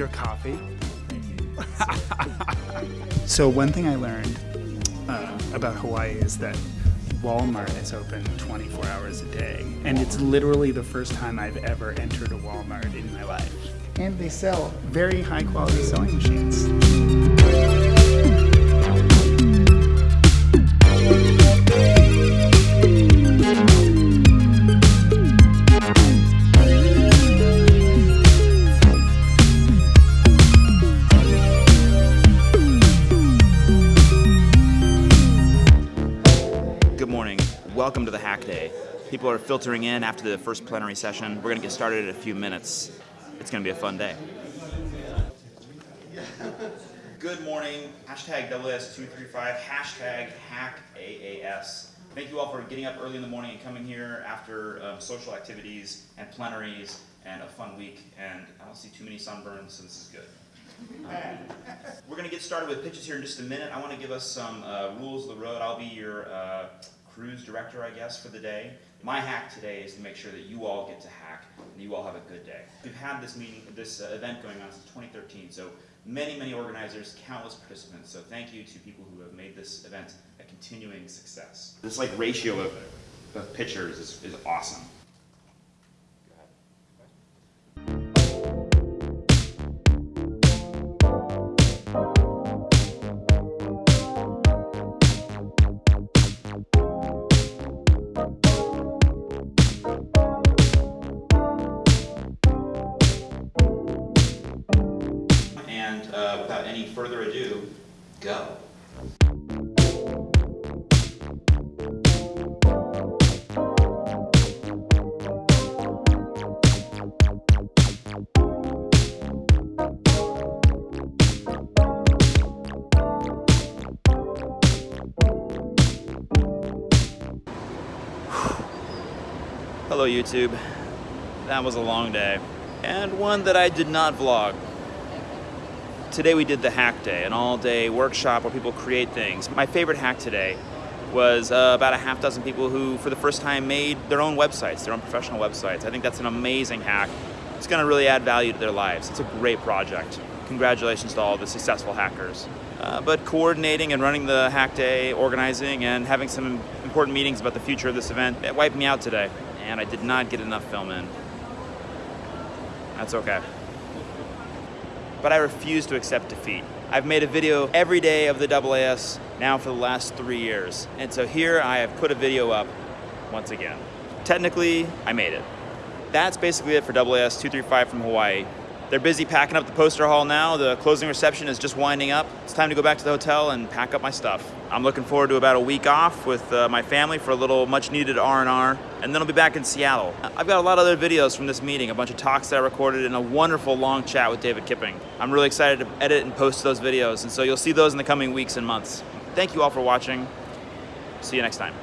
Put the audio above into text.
your coffee. so one thing I learned uh, about Hawaii is that Walmart is open 24 hours a day. And it's literally the first time I've ever entered a Walmart in my life. And they sell very high quality sewing machines. Welcome to the Hack Day. People are filtering in after the first plenary session. We're going to get started in a few minutes. It's going to be a fun day. Good morning. Hashtag WS235. Hashtag HackAAS. Thank you all for getting up early in the morning and coming here after um, social activities and plenaries and a fun week. And I don't see too many sunburns, so this is good. We're going to get started with pitches here in just a minute. I want to give us some uh, rules of the road. I'll be your uh, cruise director, I guess, for the day. My hack today is to make sure that you all get to hack and you all have a good day. We've had this meeting, this uh, event going on since 2013, so many, many organizers, countless participants. So thank you to people who have made this event a continuing success. This like ratio of, of pitchers is, is awesome. Further ado, go. Hello YouTube. That was a long day. And one that I did not vlog. Today we did the hack day, an all-day workshop where people create things. My favorite hack today was uh, about a half dozen people who, for the first time, made their own websites, their own professional websites. I think that's an amazing hack. It's going to really add value to their lives. It's a great project. Congratulations to all the successful hackers. Uh, but coordinating and running the hack day, organizing, and having some important meetings about the future of this event, it wiped me out today. And I did not get enough film in. That's okay but I refuse to accept defeat. I've made a video every day of the AAS now for the last three years. And so here I have put a video up once again. Technically, I made it. That's basically it for AAS 235 from Hawaii. They're busy packing up the poster hall now. The closing reception is just winding up. It's time to go back to the hotel and pack up my stuff. I'm looking forward to about a week off with uh, my family for a little much needed R&R, and then I'll be back in Seattle. I've got a lot of other videos from this meeting, a bunch of talks that I recorded, and a wonderful long chat with David Kipping. I'm really excited to edit and post those videos, and so you'll see those in the coming weeks and months. Thank you all for watching. See you next time.